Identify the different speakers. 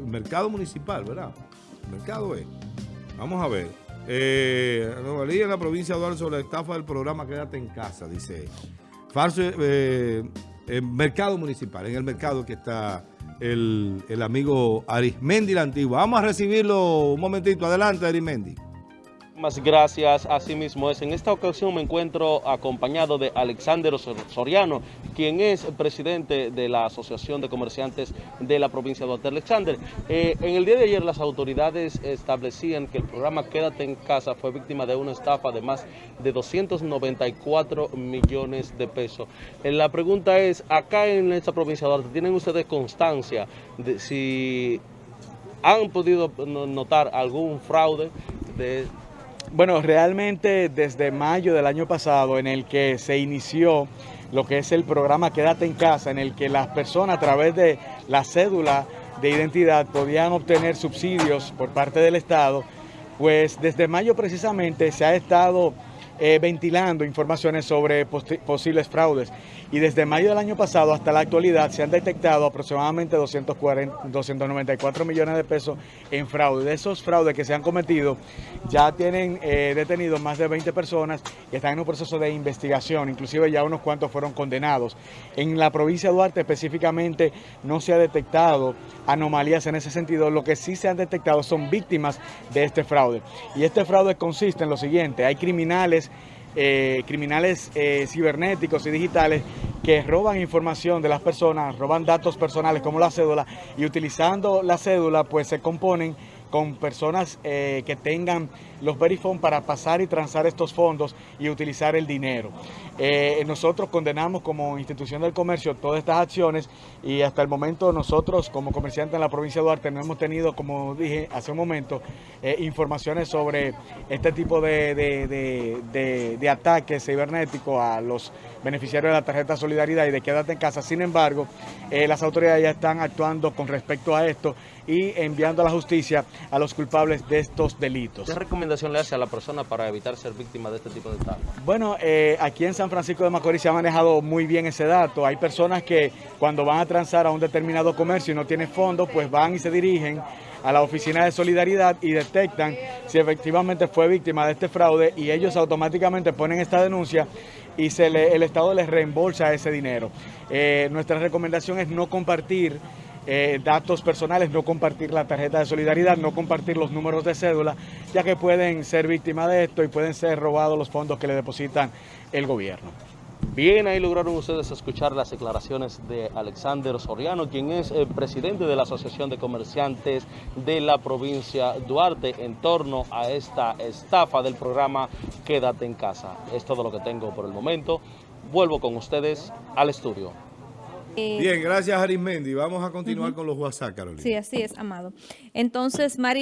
Speaker 1: mercado municipal, ¿verdad? mercado es. Vamos a ver. Eh, en la provincia de Duarte sobre la estafa del programa Quédate en casa, dice. Falso, eh, mercado municipal, en el mercado que está el, el amigo Arismendi la Antigua. Vamos a recibirlo un momentito. Adelante, Arismendi.
Speaker 2: Más gracias, así mismo es. En esta ocasión me encuentro acompañado de Alexander Soriano, quien es presidente de la Asociación de Comerciantes de la provincia de Duarte. Alexander, eh, en el día de ayer las autoridades establecían que el programa Quédate en Casa fue víctima de una estafa de más de 294 millones de pesos. Eh, la pregunta es, acá en esta provincia de Duarte, ¿tienen ustedes constancia de si han podido notar algún fraude de
Speaker 3: bueno, realmente desde mayo del año pasado en el que se inició lo que es el programa Quédate en Casa, en el que las personas a través de la cédula de identidad podían obtener subsidios por parte del Estado, pues desde mayo precisamente se ha estado eh, ventilando informaciones sobre posibles fraudes. Y desde mayo del año pasado hasta la actualidad se han detectado aproximadamente 240, 294 millones de pesos en fraude. De esos fraudes que se han cometido, ya tienen eh, detenidos más de 20 personas y están en un proceso de investigación. Inclusive ya unos cuantos fueron condenados. En la provincia de Duarte específicamente no se ha detectado anomalías en ese sentido. Lo que sí se han detectado son víctimas de este fraude. Y este fraude consiste en lo siguiente. Hay criminales eh, criminales eh, cibernéticos y digitales que roban información de las personas, roban datos personales como la cédula y utilizando la cédula pues se componen con personas eh, que tengan los verifone para pasar y transar estos fondos y utilizar el dinero. Eh, nosotros condenamos como institución del comercio todas estas acciones y hasta el momento nosotros como comerciantes en la provincia de Duarte no hemos tenido, como dije hace un momento, eh, informaciones sobre este tipo de, de ataques cibernéticos a los beneficiarios de la tarjeta Solidaridad y de quédate en casa. Sin embargo, las autoridades ya están actuando con respecto a esto y enviando a la justicia a los culpables de estos delitos.
Speaker 2: ¿Qué recomendación le hace a la persona para evitar ser víctima de este tipo de estafa?
Speaker 3: Bueno, eh, aquí en San Francisco de Macorís se ha manejado muy bien ese dato. Hay personas que cuando van a transar a un determinado comercio y no tienen fondos, pues van y se dirigen a la oficina de solidaridad y detectan si efectivamente fue víctima de este fraude y ellos automáticamente ponen esta denuncia y se le, el Estado les reembolsa ese dinero. Eh, nuestra recomendación es no compartir eh, datos personales, no compartir la tarjeta de solidaridad, no compartir los números de cédula, ya que pueden ser víctimas de esto y pueden ser robados los fondos que le depositan el gobierno.
Speaker 2: Bien, ahí lograron ustedes escuchar las declaraciones de Alexander Soriano, quien es el presidente de la Asociación de Comerciantes de la provincia Duarte en torno a esta estafa del programa Quédate en casa. Es todo lo que tengo por el momento. Vuelvo con ustedes al estudio.
Speaker 1: Eh, Bien, gracias Arismendi. Vamos a continuar con los WhatsApp, Carolina.
Speaker 4: Sí, así es, Amado. Entonces, María...